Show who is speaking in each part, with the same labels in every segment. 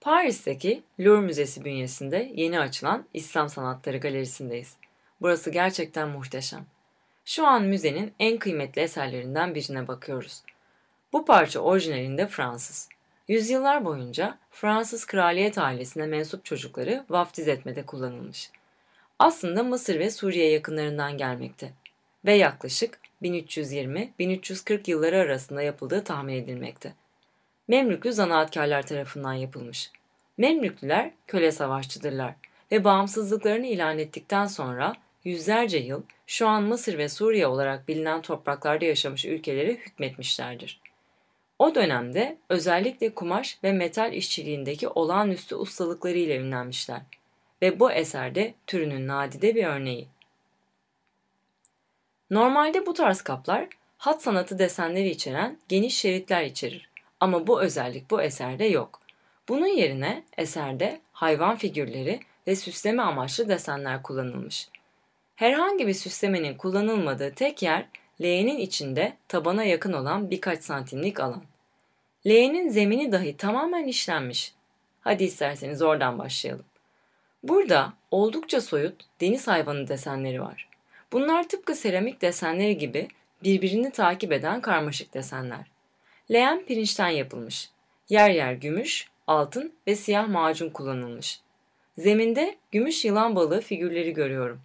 Speaker 1: Paris'teki Louvre Müzesi bünyesinde yeni açılan İslam Sanatları Galerisi'ndeyiz. Burası gerçekten muhteşem. Şu an müzenin en kıymetli eserlerinden birine bakıyoruz. Bu parça orijinalinde Fransız. Yüzyıllar boyunca Fransız kraliyet ailesine mensup çocukları vaftiz etmede kullanılmış. Aslında Mısır ve Suriye yakınlarından gelmekte ve yaklaşık 1320-1340 yılları arasında yapıldığı tahmin edilmekte. Memlüklü zanaatkarlar tarafından yapılmış. Memlüklüler köle savaşçıdırlar ve bağımsızlıklarını ilan ettikten sonra yüzlerce yıl şu an Mısır ve Suriye olarak bilinen topraklarda yaşamış ülkelere hükmetmişlerdir. O dönemde özellikle kumaş ve metal işçiliğindeki olağanüstü ustalıkları ile ünlenmişler ve bu eserde türünün nadide bir örneği. Normalde bu tarz kaplar hat sanatı desenleri içeren geniş şeritler içerir ama bu özellik bu eserde yok. Bunun yerine eserde hayvan figürleri ve süsleme amaçlı desenler kullanılmış. Herhangi bir süslemenin kullanılmadığı tek yer leğenin içinde tabana yakın olan birkaç santimlik alan. Leğenin zemini dahi tamamen işlenmiş. Hadi isterseniz oradan başlayalım. Burada oldukça soyut deniz hayvanı desenleri var. Bunlar tıpkı seramik desenleri gibi birbirini takip eden karmaşık desenler. Leğen pirinçten yapılmış. Yer yer gümüş, altın ve siyah macun kullanılmış. Zeminde gümüş yılan balığı figürleri görüyorum.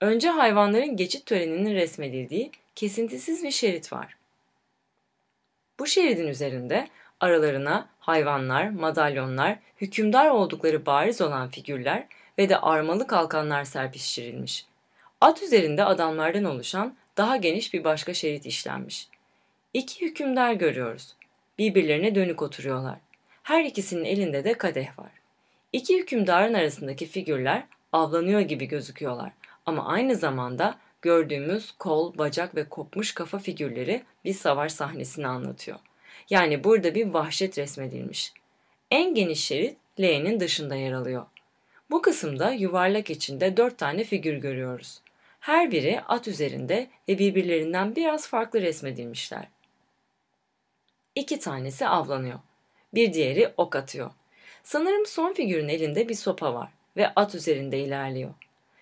Speaker 1: Önce hayvanların geçit töreninin resmedildiği kesintisiz bir şerit var. Bu şeridin üzerinde aralarına hayvanlar, madalyonlar, hükümdar oldukları bariz olan figürler ve de armalı kalkanlar serpiştirilmiş. At üzerinde adamlardan oluşan daha geniş bir başka şerit işlenmiş. İki hükümdar görüyoruz. Birbirlerine dönük oturuyorlar. Her ikisinin elinde de kadeh var. İki hükümdarın arasındaki figürler avlanıyor gibi gözüküyorlar ama aynı zamanda gördüğümüz kol, bacak ve kopmuş kafa figürleri bir savaş sahnesini anlatıyor. Yani burada bir vahşet resmedilmiş. En geniş şerit L'nin dışında yer alıyor. Bu kısımda yuvarlak içinde dört tane figür görüyoruz. Her biri at üzerinde ve birbirlerinden biraz farklı resmedilmişler. İki tanesi avlanıyor. Bir diğeri ok atıyor. Sanırım son figürün elinde bir sopa var ve at üzerinde ilerliyor.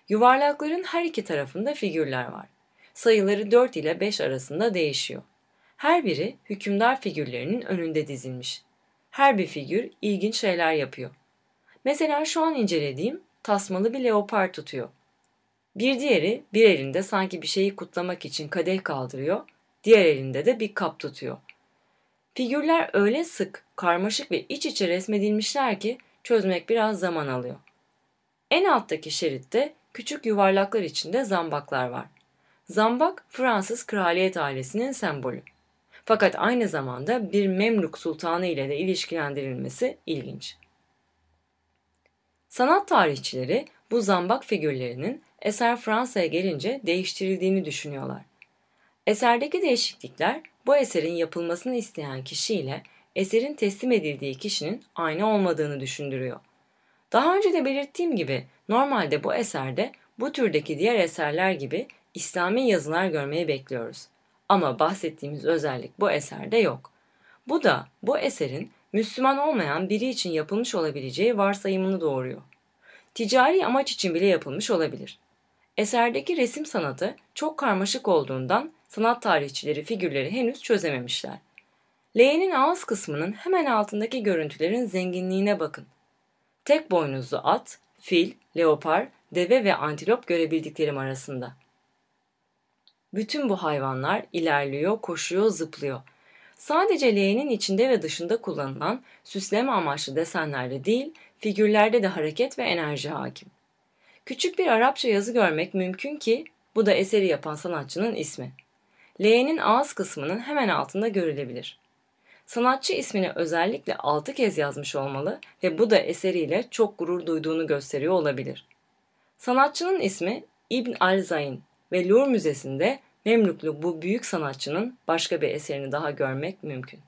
Speaker 1: Yuvarlakların her iki tarafında figürler var. Sayıları 4 ile 5 arasında değişiyor. Her biri hükümdar figürlerinin önünde dizilmiş. Her bir figür ilginç şeyler yapıyor. Mesela şu an incelediğim tasmalı bir leopar tutuyor. Bir diğeri bir elinde sanki bir şeyi kutlamak için kadeh kaldırıyor, diğer elinde de bir kap tutuyor. Figürler öyle sık, karmaşık ve iç içe resmedilmişler ki çözmek biraz zaman alıyor. En alttaki şeritte küçük yuvarlaklar içinde zambaklar var. Zambak Fransız kraliyet ailesinin sembolü. Fakat aynı zamanda bir Memluk sultanı ile de ilişkilendirilmesi ilginç. Sanat tarihçileri bu zambak figürlerinin eser Fransa'ya gelince değiştirildiğini düşünüyorlar. Eserdeki değişiklikler bu eserin yapılmasını isteyen kişiyle eserin teslim edildiği kişinin aynı olmadığını düşündürüyor. Daha önce de belirttiğim gibi normalde bu eserde bu türdeki diğer eserler gibi İslami yazılar görmeyi bekliyoruz. Ama bahsettiğimiz özellik bu eserde yok. Bu da bu eserin Müslüman olmayan biri için yapılmış olabileceği varsayımını doğuruyor. Ticari amaç için bile yapılmış olabilir. Eserdeki resim sanatı çok karmaşık olduğundan sanat tarihçileri figürleri henüz çözememişler. L'nin ağız kısmının hemen altındaki görüntülerin zenginliğine bakın. Tek boynuzlu at, fil, leopar, deve ve antilop görebildiklerim arasında. Bütün bu hayvanlar ilerliyor, koşuyor, zıplıyor. Sadece L'nin içinde ve dışında kullanılan süsleme amaçlı desenlerde değil, figürlerde de hareket ve enerji hakim. Küçük bir Arapça yazı görmek mümkün ki bu da eseri yapan sanatçının ismi. L'nin ağız kısmının hemen altında görülebilir. Sanatçı ismini özellikle altı kez yazmış olmalı ve bu da eseriyle çok gurur duyduğunu gösteriyor olabilir. Sanatçının ismi İbn al-Zayn ve Louvre Müzesi'nde Memlüklu bu büyük sanatçının başka bir eserini daha görmek mümkün.